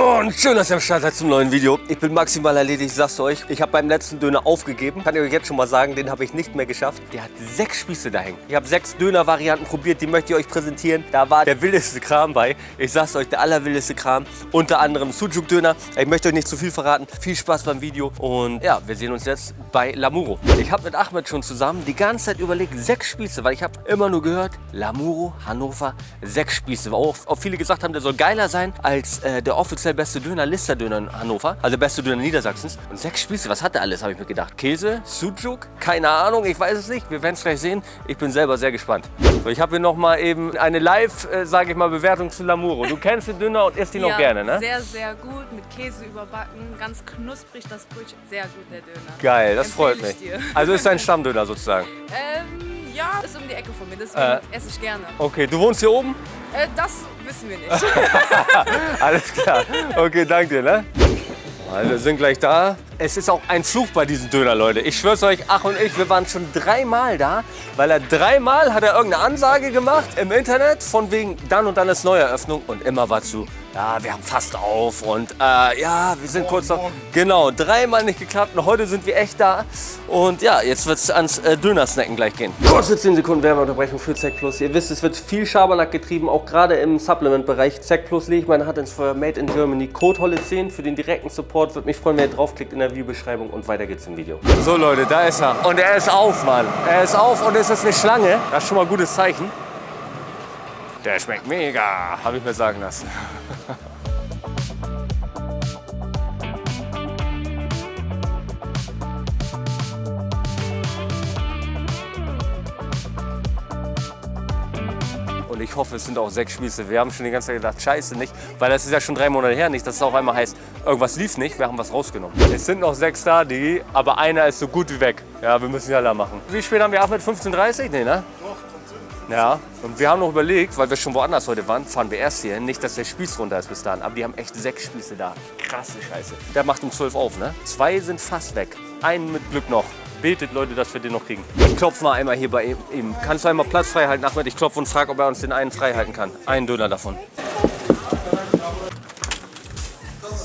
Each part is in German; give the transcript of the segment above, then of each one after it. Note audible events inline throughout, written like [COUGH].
Moin, schön, dass ihr am Start seid zum neuen Video. Ich bin maximal erledigt, ich sag's euch. Ich habe beim letzten Döner aufgegeben. Kann ich euch jetzt schon mal sagen, den habe ich nicht mehr geschafft. Der hat sechs Spieße da hängen. Ich habe sechs Döner-Varianten probiert, die möchte ich euch präsentieren. Da war der wildeste Kram bei. Ich sag's euch, der allerwildeste Kram. Unter anderem Sujuk-Döner. Ich möchte euch nicht zu viel verraten. Viel Spaß beim Video und ja, wir sehen uns jetzt bei Lamuro. Ich habe mit Ahmed schon zusammen die ganze Zeit überlegt, sechs Spieße, weil ich habe immer nur gehört, Lamuro, Hannover, sechs Spieße. Auch, auch viele gesagt haben, der soll geiler sein als äh, der offiziell beste Döner, Lister-Döner in Hannover, also beste Döner Niedersachsens. Und sechs Spieße, was hat der alles, habe ich mir gedacht. Käse, Sujuk, keine Ahnung, ich weiß es nicht. Wir werden es gleich sehen. Ich bin selber sehr gespannt. So, ich habe hier noch mal eben eine Live, äh, sage ich mal, Bewertung zu Lamuro. Du kennst den Döner und isst ihn ja, noch gerne, ne? sehr, sehr gut. Mit Käse überbacken. Ganz knusprig das Brötchen. Sehr gut, der Döner. Geil, das Empfehle freut mich. ich dir. Also ist dein [LAUGHS] Stammdöner sozusagen. Ähm, ja, ist um die Ecke von mir, deswegen Äh. esse ich gerne. Okay, du wohnst hier oben? Äh, das wissen wir nicht. [LAUGHS] Alles klar. Okay, danke dir, ne? Also, wir sind gleich da. Es ist auch ein Fluch bei diesem Döner, Leute. Ich schwör's euch, Ach und ich, wir waren schon dreimal da, weil er dreimal hat er irgendeine Ansage gemacht im Internet von wegen dann und dann ist Neueröffnung und immer war zu, ja, wir haben fast auf und äh, ja, wir sind kurz noch. Genau, dreimal nicht geklappt und heute sind wir echt da. Und ja, jetzt wird's ans äh, Dönersnacken gleich gehen. Kurze 10 Sekunden Werbeunterbrechung für Zack Plus. Ihr wisst, es wird viel Schabernack getrieben, auch gerade im Supplement-Bereich. Zack Plus lege ich meine Hand ins Feuer, Made in Germany. Code Holle10 für den direkten Support. Würde mich freuen, wenn ihr draufklickt in der Videobeschreibung und weiter geht's im Video. So Leute, da ist er. Und er ist auf, Mann. Er ist auf und es ist eine Schlange. Das ist schon mal ein gutes Zeichen. Der schmeckt mega, habe ich mir sagen lassen. Und ich hoffe, es sind auch sechs Spieße. Wir haben schon die ganze Zeit gedacht, scheiße nicht, weil das ist ja schon drei Monate her. Nicht, dass es auf einmal heißt, irgendwas lief nicht, wir haben was rausgenommen. Es sind noch sechs da, die, aber einer ist so gut wie weg. Ja, wir müssen ja da machen. Wie spät haben wir Ahmed? 15.30 Nee, ne? Ja, und wir haben noch überlegt, weil wir schon woanders heute waren, fahren wir erst hier hin. Nicht, dass der Spieß runter ist bis dahin, aber die haben echt sechs Spieße da. Krasse Scheiße. Der macht um 12 auf, ne? Zwei sind fast weg. Einen mit Glück noch. Betet, Leute, dass wir den noch kriegen. Ich klopfe mal einmal hier bei ihm. Kannst du einmal Platz frei halten, Ahmed? Ich klopfe und frage, ob er uns den einen frei halten kann. Einen Döner davon.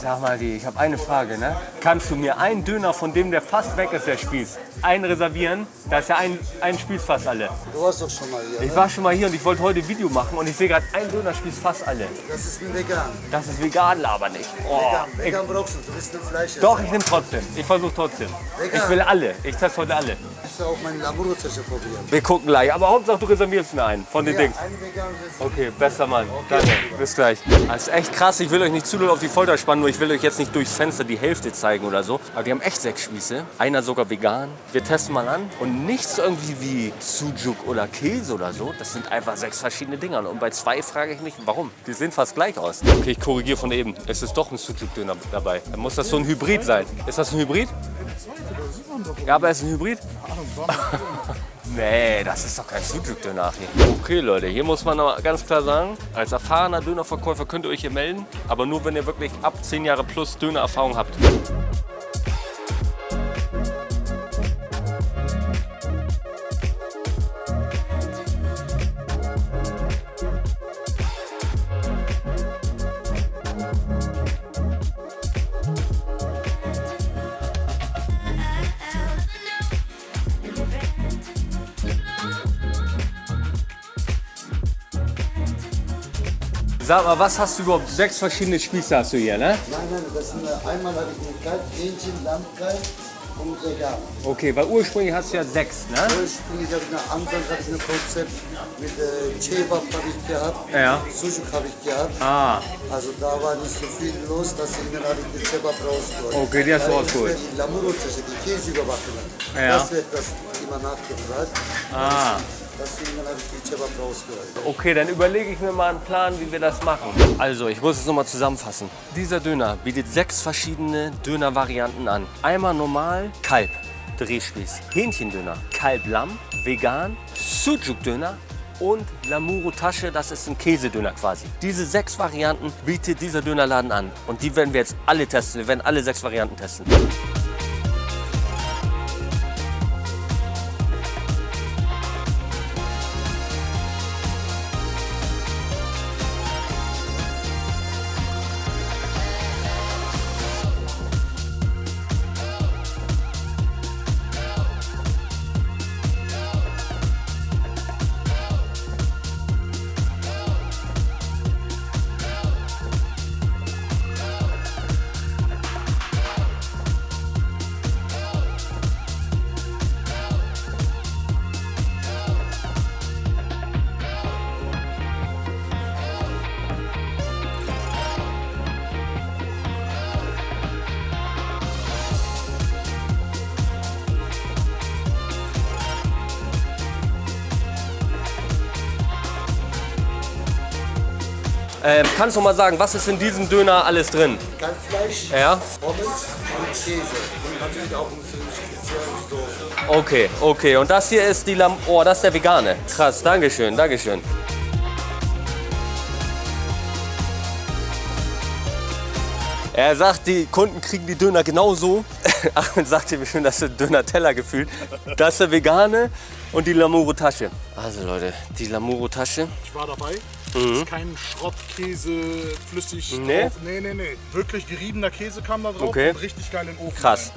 Sag mal, die, ich habe eine Frage, ne? Kannst du mir einen Döner von dem, der fast weg ist, der Spieß, einen reservieren? Da ist ja ein, ein Spieß fast alle. Du warst doch schon mal hier. Ich ne? war schon mal hier und ich wollte heute ein Video machen und ich sehe gerade, ein Döner spießt fast alle. Das ist ein Vegan. Das ist vegan, aber nicht. Oh, Vegan, ich, Vegan brauchst du. Du bist ein Fleisch. doch, ich nehme trotzdem. Ich versuche trotzdem. Vegan. Ich will alle. Ich teste heute alle. Musst du auch meine Lamuro-Tische probieren. Wir gucken gleich. Aber Hauptsache, du reservierst mir einen von den Ja, Dings. Okay, bester Mann. Danke. Bis gleich. Das ist echt krass. Ich will euch nicht zu doll auf die Folter spannen, nur ich will euch jetzt nicht durchs Fenster die Hälfte zeigen oder so. Aber die haben echt sechs Spieße. Einer sogar vegan. Wir testen mal an. Und nichts irgendwie wie Sujuk oder Käse oder so. Das sind einfach sechs verschiedene Dinger. Und bei zwei frage ich mich, warum? Die sehen fast gleich aus. Okay, ich korrigiere von eben. Es ist doch ein Sujuk-Döner dabei. Dann muss das so ein Hybrid sein. Ist das ein Hybrid? Ja, aber ist ein Hybrid? [LAUGHS] Nee, das ist doch kein Sujuk-Döner. Okay, Leute, hier muss man ganz klar sagen, als erfahrener Dönerverkäufer könnt ihr euch hier melden, aber nur, wenn ihr wirklich ab 10 Jahre plus Dönererfahrung habt. Sag mal, was hast du überhaupt? Sechs verschiedene Spieße hast du hier, ne? Nein, nein, das sind, äh, einmal habe ich einen Kalb, Hähnchen, Lammkalb und vegan. Okay, weil ursprünglich hast du ja sechs, ne? Ursprünglich habe ich eine Anfang hatte ich ein Konzept mit äh, Kebab habe ich gehabt, Ja. Sujuk habe ich gehabt. Ah, Also da war nicht so viel los, deswegen habe ich den Kebab rausgeholt. Okay, die hast du Weil rausgeholt. jetzt wird Die Lamuro-Tische, die Käse überbacken. Ja. Das wird das immer nachgefragt. ah. Deswegen Okay, dann überlege ich mir mal einen Plan, wie wir das machen. Also, ich muss es nochmal zusammenfassen. Dieser Döner bietet sechs verschiedene Döner-Varianten an. Einmal normal, Kalb, Drehspieß, Hähnchendöner, Kalb-Lamm, vegan, Sujuk-Döner und Lamuro Tasche, das ist ein Käsedöner quasi. Diese sechs Varianten bietet dieser Dönerladen an. Und die werden wir jetzt alle testen. Wir werden alle sechs Varianten testen. Ähm, kannst du mal sagen, was ist in diesem Döner alles drin? Kalbfleisch, Ja? Pommes und Käse. Und natürlich auch eine spezielle Soße. Okay, okay. Und das hier ist die Lam... Oh, das ist der vegane. Krass, Dankeschön, Dankeschön. Er sagt, die Kunden kriegen die Döner genauso. [LAUGHS] Ahmed sagte mir schon, das ist ein Döner-Teller gefühlt. Das ist der vegane und die Lamuro-Tasche. Also Leute, die Lamuro-Tasche. Ich war dabei. Ist kein Schrottkäse flüssig Nee? drauf. Nee, nee, nee. Wirklich geriebener Käse kam da drauf Okay. und richtig geil in den Ofen. Krass.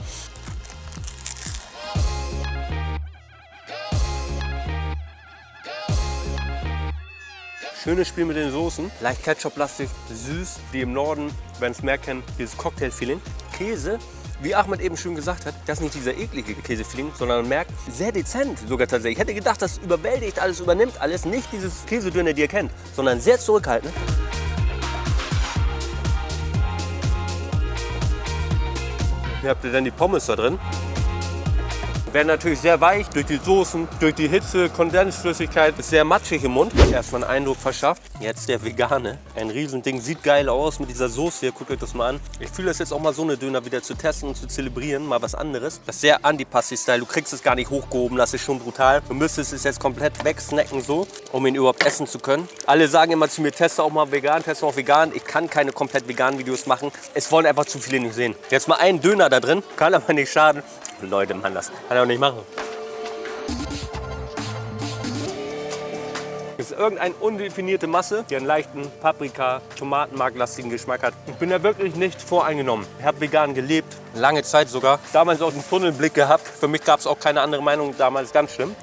Schönes Spiel mit den Soßen. Leicht Ketchup-lastig, süß, wie im Norden, wenn es mehr kennt, dieses Cocktail-Feeling. Käse, wie Ahmed eben schon gesagt hat, das ist nicht dieser eklige Käse-Feeling, sondern man merkt, sehr dezent sogar tatsächlich. Ich hätte gedacht, das überwältigt alles, übernimmt alles. Nicht dieses Käsedöner, die ihr kennt, sondern sehr zurückhaltend. Hier habt ihr dann die Pommes da drin. Werden natürlich sehr weich durch die Soßen, durch die Hitze, Kondensflüssigkeit, ist sehr matschig im Mund. Erstmal einen Eindruck verschafft. Jetzt der vegane. Ein Riesending, sieht geil aus mit dieser Soße hier. Guckt euch das mal an. Ich fühle das jetzt auch mal so eine Döner wieder zu testen und zu zelebrieren. Mal was anderes. Das ist sehr Antipasti-Style. Du kriegst es gar nicht hochgehoben, das ist schon brutal. Du müsstest es jetzt komplett wegsnacken so, um ihn überhaupt essen zu können. Alle sagen immer zu mir, teste auch mal vegan, teste auch vegan. Ich kann keine komplett veganen Videos machen. Es wollen einfach zu viele nicht sehen. Jetzt mal einen Döner da drin, kann aber nicht schaden. Leute, Mann, das kann er auch nicht machen. Es ist irgendeine undefinierte Masse, die einen leichten Paprika, Tomatenmarklastigen Geschmack hat. Ich bin da wirklich nicht voreingenommen. Ich habe vegan gelebt, lange Zeit sogar. Damals auch einen Tunnelblick gehabt. Für mich gab es auch keine andere Meinung, damals ganz schlimm.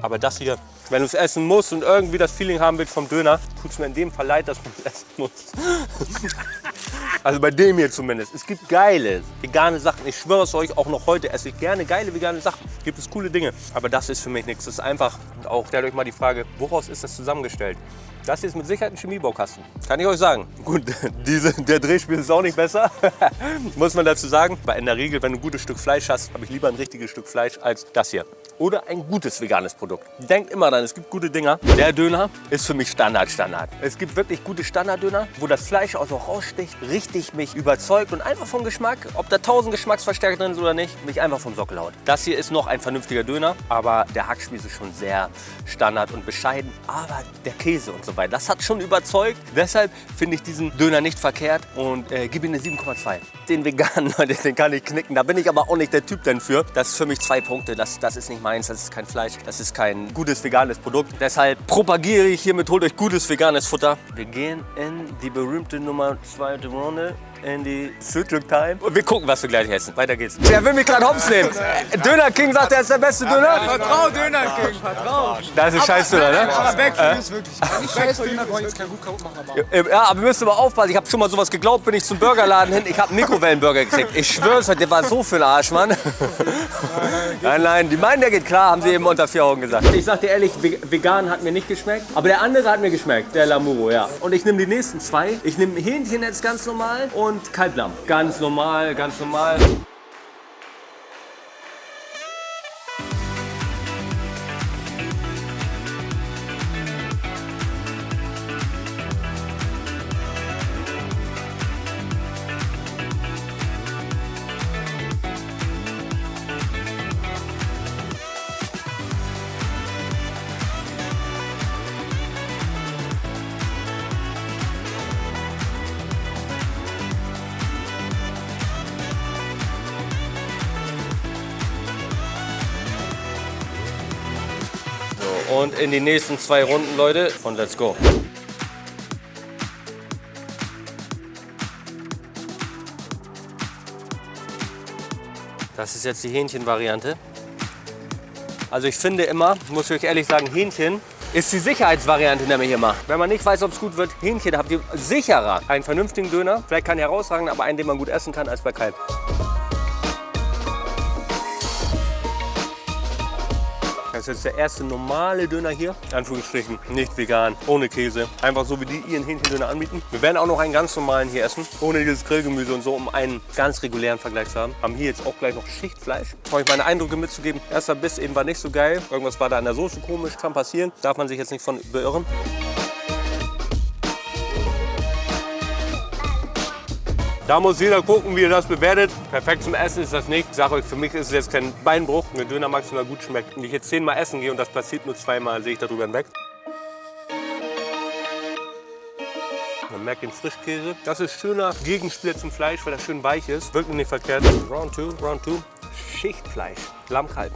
Aber das hier, wenn du es essen musst und irgendwie das Feeling haben willst vom Döner, tut es mir in dem Fall leid, dass man es essen muss. [LAUGHS] Also bei dem hier zumindest. Es gibt geile vegane Sachen. Ich schwöre es euch, auch noch heute esse ich gerne geile vegane Sachen. Gibt es coole Dinge. Aber das ist für mich nichts. Das ist einfach, und auch stellt euch mal die Frage, woraus ist das zusammengestellt? Das hier ist mit Sicherheit ein Chemiebaukasten. Kann ich euch sagen. Gut, [LAUGHS] diese, der Drehspiel ist auch nicht besser. [LAUGHS] Muss man dazu sagen. Aber in der Regel, wenn du ein gutes Stück Fleisch hast, habe ich lieber ein richtiges Stück Fleisch als das hier. Oder ein gutes veganes Produkt. Denkt immer dran, es gibt gute Dinger. Der Döner ist für mich Standard, Standard. Es gibt wirklich gute Standarddöner, wo das Fleisch auch so raussticht, richtig mich überzeugt und einfach vom Geschmack, ob da tausend Geschmacksverstärker drin sind oder nicht, mich einfach vom Sockel haut. Das hier ist noch ein vernünftiger Döner, aber der Hackspieß ist schon sehr Standard und bescheiden. Aber der Käse und so weiter, das hat schon überzeugt. Deshalb finde ich diesen Döner nicht verkehrt und äh, gebe ihm eine 7,2. Den veganen, [LAUGHS] Leute, den kann ich knicken. Da bin ich aber auch nicht der Typ denn für. Das ist für mich zwei Punkte. Das, das ist nicht meins, das ist kein Fleisch, das ist kein gutes veganes Produkt. Deshalb propagiere ich hiermit, holt euch gutes veganes Futter. Wir gehen in die berühmte Nummer zweite Runde. In die. Und wir gucken, wir gleich essen. Weiter geht's. Der will mich gerade hops nehmen. Döner King sagt, er ist der beste Döner. Vertrau Döner King, vertrau. Das ist ein Scheißdöner, ne? Aber weg, ist wirklich. Nicht Scheißdöner, wollen jetzt keinen gut kaputt machen, aber. Äh, Ja, aber wir müssen aber aufpassen. Ich habe schon mal sowas geglaubt, bin ich zum Burgerladen hin. Ich habe einen Mikrowellenburger gekriegt. Ich schwör's euch, der war so für den Arsch, Mann. [LAUGHS] Nein, nein, die meinen, der geht klar, haben sie eben unter vier Augen gesagt. Ich sag dir ehrlich, ve- vegan hat mir nicht geschmeckt. Aber der andere hat mir geschmeckt, der Lamuro, ja. Und ich nehme die nächsten zwei. Ich nehme Hähnchen jetzt ganz normal und Kalblamm. Ganz normal, ganz normal. Und in die nächsten zwei Runden, Leute. Und let's go. Das ist jetzt die Hähnchenvariante. Also ich finde immer, muss ich euch ehrlich sagen, Hähnchen ist die Sicherheitsvariante nämlich immer. Wenn man nicht weiß, ob es gut wird, Hähnchen habt ihr sicherer einen vernünftigen Döner. Vielleicht kein herausragender, aber einen, den man gut essen kann, als bei Kalb. Das ist jetzt der erste normale Döner hier. Anführungsstrichen, nicht vegan, ohne Käse. Einfach so, wie die ihren Hähnchendöner anbieten. Wir werden auch noch einen ganz normalen hier essen, ohne dieses Grillgemüse und so, um einen ganz regulären Vergleich zu haben. Haben hier jetzt auch gleich noch Schichtfleisch. Um euch meine Eindrücke mitzugeben. Erster Biss eben war nicht so geil. Irgendwas war da an der Soße komisch, kann passieren. Darf man sich jetzt nicht von beirren. Da muss jeder gucken, wie er das bewertet. Perfekt zum Essen ist das nicht. Ich sage euch, für mich ist es jetzt kein Beinbruch. Mir Döner maximal gut schmeckt. Wenn ich jetzt zehnmal essen gehe und das passiert nur zweimal, sehe ich darüber hinweg. Man merkt den Frischkäse. Das ist schöner Gegenspieler zum Fleisch, weil das schön weich ist. Wirklich nicht verkehrt. Round 2, Round 2. Schichtfleisch. Lammkalb.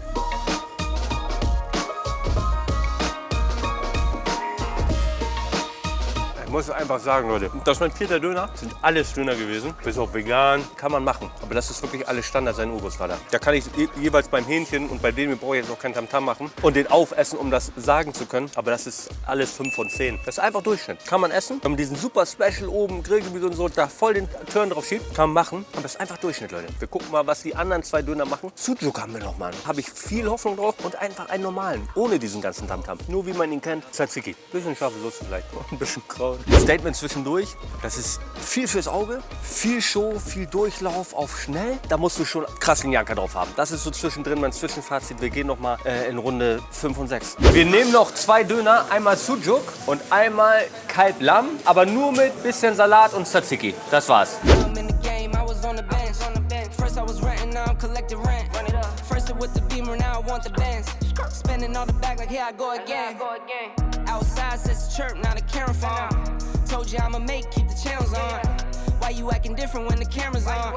Muss einfach sagen, Leute, das mein vierter Döner. Sind alles Döner gewesen. Bis auf vegan. Kann man machen. Aber das ist wirklich alles Standard, sein Urgroßvater. Da kann ich je- jeweils beim Hähnchen und bei dem brauche ich jetzt auch kein Tamtam machen und den aufessen, um das sagen zu können. Aber das ist alles 5 von 10. Das ist einfach Durchschnitt. Kann man essen. Wenn man diesen super Special oben, Grillgemüse und so, da voll den Turn drauf schiebt, kann man machen. Aber das ist einfach Durchschnitt, Leute. Wir gucken mal, was die anderen zwei Döner machen. Sujuk haben wir noch mal. Habe ich viel Hoffnung drauf und einfach einen normalen. Ohne diesen ganzen Tamtam. Nur wie man ihn kennt. Tzatziki. Bisschen scharfe Soße vielleicht. [LAUGHS] Ein bisschen Kraut. Statement zwischendurch. Das ist viel fürs Auge. Viel Show, viel Durchlauf auf schnell. Da musst du schon krass den Janker drauf haben. Das ist so zwischendrin mein Zwischenfazit. Wir gehen noch mal äh, in Runde 5 und 6. Wir nehmen noch zwei Döner. Einmal Sujuk und einmal Kalb-Lamm. Aber nur mit bisschen Salat und Tzatziki. Das war's. Spending all the back like here I go again. Outside says chirp, now the camera. Told you I'ma make, keep the channels on. Why you acting different when the camera's on?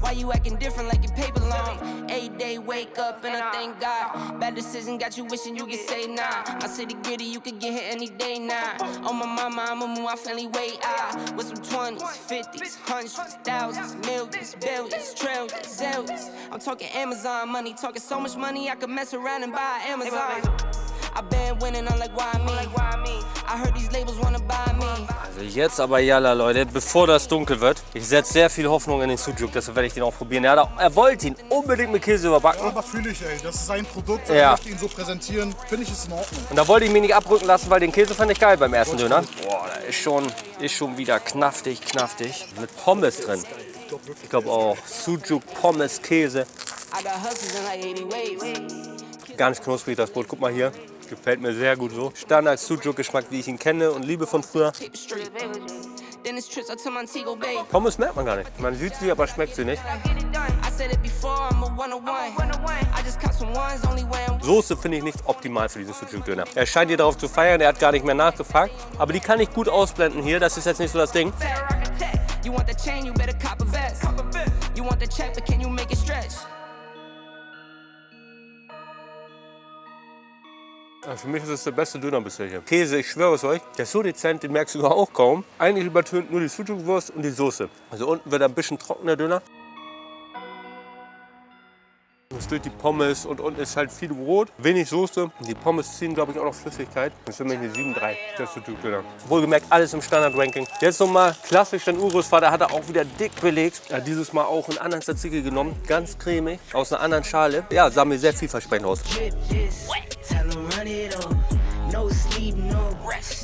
Why you acting different like your paper long? Eight day wake up and I thank God. Bad decision got you wishing you could say nah. My city gritty, you could get hit any day now. On my mama, I'ma move my family way out. With some 20s, 50s, hundreds, thousands, millions, billions, trillions, zillions. I'm talking Amazon money, talking so much money I could mess around and buy Amazon. I been winning, I'm like, why me? I heard these labels wanna buy me. Also jetzt aber Jalla, Leute, bevor das dunkel wird. Ich setze sehr viel Hoffnung in den Sujuk, deshalb werde ich den auch probieren. Er, auch, er wollte ihn unbedingt mit Käse überbacken. Aber fühle ich, ey. Das ist sein Produkt. Ja. Er möchte ihn so präsentieren. Finde ich, ist in Ordnung. Und da wollte ich mich nicht abrücken lassen, weil den Käse fand ich geil beim ersten Döner. Boah, da ist schon, ist schon wieder knaftig, knaftig. Mit Pommes drin. Ich glaube auch Sujuk, Pommes, Käse. I got hustles in like 80 ways. Ganz knusprig das Brot. Guck mal hier. Gefällt mir sehr gut so. Standard Sujuk-Geschmack, wie ich ihn kenne und liebe von früher. Pommes merkt man gar nicht. Man sieht sie, aber schmeckt sie nicht. Soße finde ich nicht optimal für diesen Sujuk-Döner. Er scheint hier darauf zu feiern, er hat gar nicht mehr nachgefragt. Aber die kann ich gut ausblenden hier, das ist jetzt nicht so das Ding. You want the chain, you better cop a vest. You want the check, but can you make it stretch? Also für mich ist es der beste Döner bisher hier. Käse, ich schwöre es euch, der ist so dezent, den merkst du auch kaum. Eigentlich übertönt nur die Sujuk-Wurst und die Soße. Also unten wird ein bisschen trockener Döner. Das durch die Pommes und unten ist halt viel Brot, wenig Soße. Die Pommes ziehen, glaube ich, auch noch Flüssigkeit. Das ist für mich eine 7,3, der Sujuk-Döner. Wohlgemerkt, alles im Standard-Ranking. Jetzt nochmal klassisch, dein Urgroßvater hat er auch wieder dick belegt. Hat dieses Mal auch einen anderen Tzatziki genommen, ganz cremig, aus einer anderen Schale. Ja, sah mir sehr vielversprechend aus.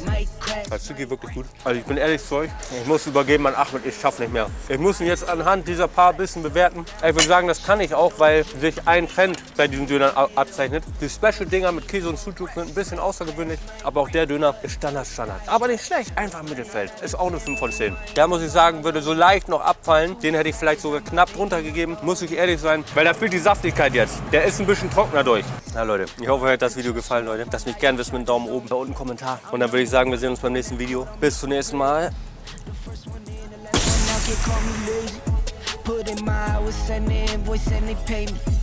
Might crack. Tzatziki wirklich gut. Also ich bin ehrlich zu euch, ich muss übergeben an Ahmed, ich schaffe nicht mehr. Ich muss ihn jetzt anhand dieser paar Bissen bewerten. Ich würde sagen, das kann ich auch, weil sich ein Trend bei diesen Dönern abzeichnet. Die Special-Dinger mit Käse und Sujuk sind ein bisschen außergewöhnlich, aber auch der Döner ist Standard, Standard. Aber nicht schlecht, einfach Mittelfeld. Ist auch eine 5 von 10. Der muss ich sagen, würde so leicht noch abfallen. Den hätte ich vielleicht sogar knapp drunter gegeben, muss ich ehrlich sein, weil da fehlt die Saftigkeit jetzt. Der ist ein bisschen trockener durch. Na Leute, ich hoffe, euch hat das Video gefallen, Leute. Lasst mich gerne wissen mit einem Daumen oben, da unten Kommentar. Und dann würde ich sagen, wir sehen uns beim nächsten Video. Bis zum nächsten Mal. Put in my hours, the invoice, and they pay me.